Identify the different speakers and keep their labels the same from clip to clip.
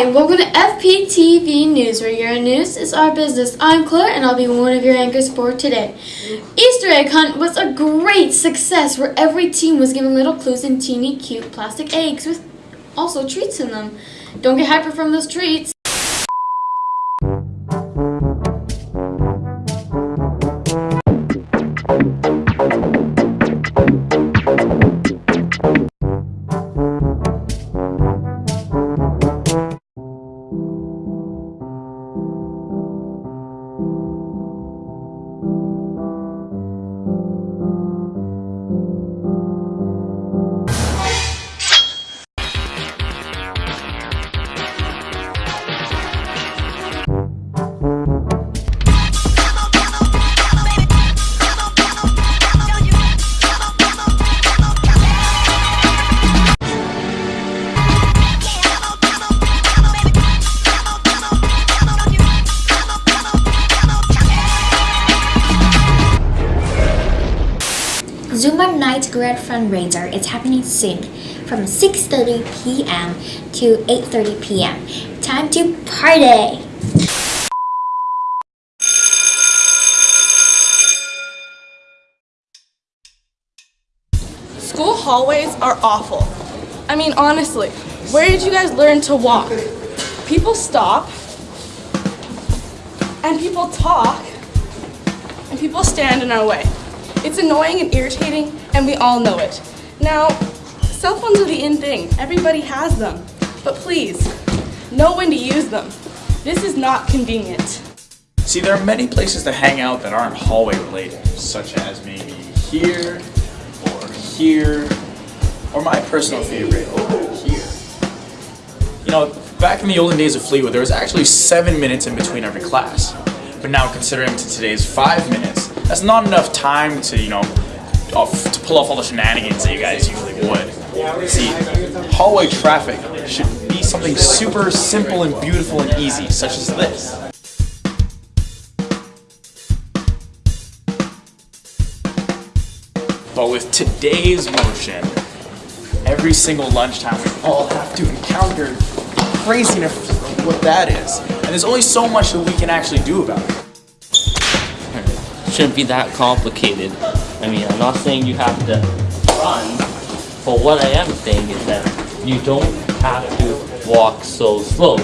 Speaker 1: Welcome to FPTV News, where your news is our business. I'm Claire, and I'll be one of your anchors for today. Easter egg hunt was a great success, where every team was given little clues and teeny cute plastic eggs with also treats in them. Don't get hyper from those treats.
Speaker 2: Zumba Night Grad Fundraiser is happening soon from 6.30 p.m. to 8.30 p.m. Time to party!
Speaker 3: School hallways are awful. I mean, honestly, where did you guys learn to walk? People stop, and people talk, and people stand in our way. It's annoying and irritating, and we all know it. Now, cell phones are the in thing. Everybody has them. But please, know when to use them. This is not convenient.
Speaker 4: See, there are many places to hang out that aren't hallway related, such as maybe here, or here, or my personal favorite, over here. You know, back in the olden days of Fleetwood, there was actually seven minutes in between every class. But now, considering to today's five minutes, that's not enough time to, you know, off, to pull off all the shenanigans that you guys usually would. See, hallway traffic should be something super simple and beautiful and easy, such as this. But with today's motion, every single lunchtime we all have to encounter craziness of what that is. And there's only so much that we can actually do about it.
Speaker 5: Shouldn't be that complicated. I mean, I'm not saying you have to run, but what I am saying is that you don't have to walk so slow.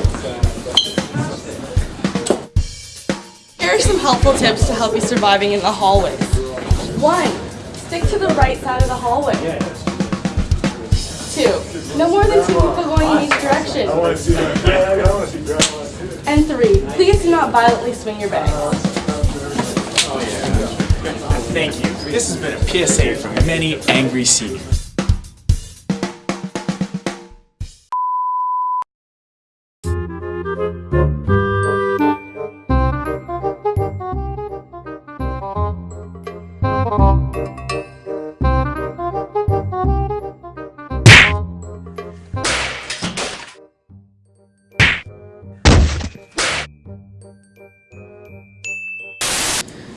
Speaker 3: Here are some helpful tips to help you surviving in the hallways. One, stick to the right side of the hallway. Two, no more than two people going in each direction. And three, please do not violently swing your bags.
Speaker 4: Thank you. This has been a PSA from many angry seniors.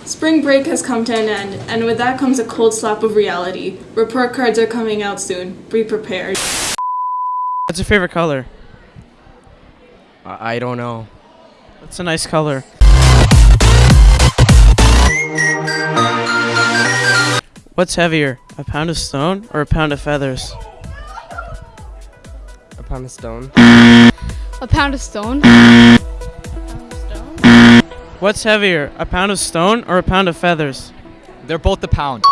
Speaker 3: Spring break has come to an end, and with that comes a cold slap of reality. Report cards are coming out soon. Be prepared.
Speaker 6: What's your favorite color?
Speaker 7: I I don't know.
Speaker 6: That's a nice color. What's heavier, a pound of stone or a pound of feathers?
Speaker 7: A pound of stone.
Speaker 8: A pound of stone?
Speaker 6: What's heavier, a pound of stone or a pound of feathers?
Speaker 7: They're both a pound.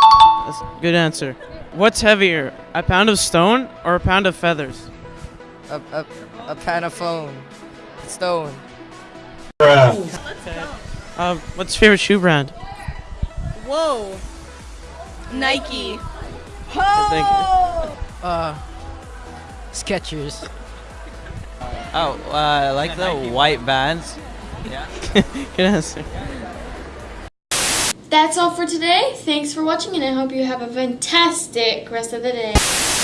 Speaker 6: That's a good answer. What's heavier, a pound of stone or a pound of feathers?
Speaker 7: A, a, a pound of phone. Stone.
Speaker 6: Uh, what's your favorite shoe brand?
Speaker 3: Whoa. Nike.
Speaker 6: Thank you.
Speaker 7: Uh, Skechers.
Speaker 9: Oh, uh, I like the white bands.
Speaker 6: Good answer.
Speaker 1: That's all for today. Thanks for watching, and I hope you have a fantastic rest of the day.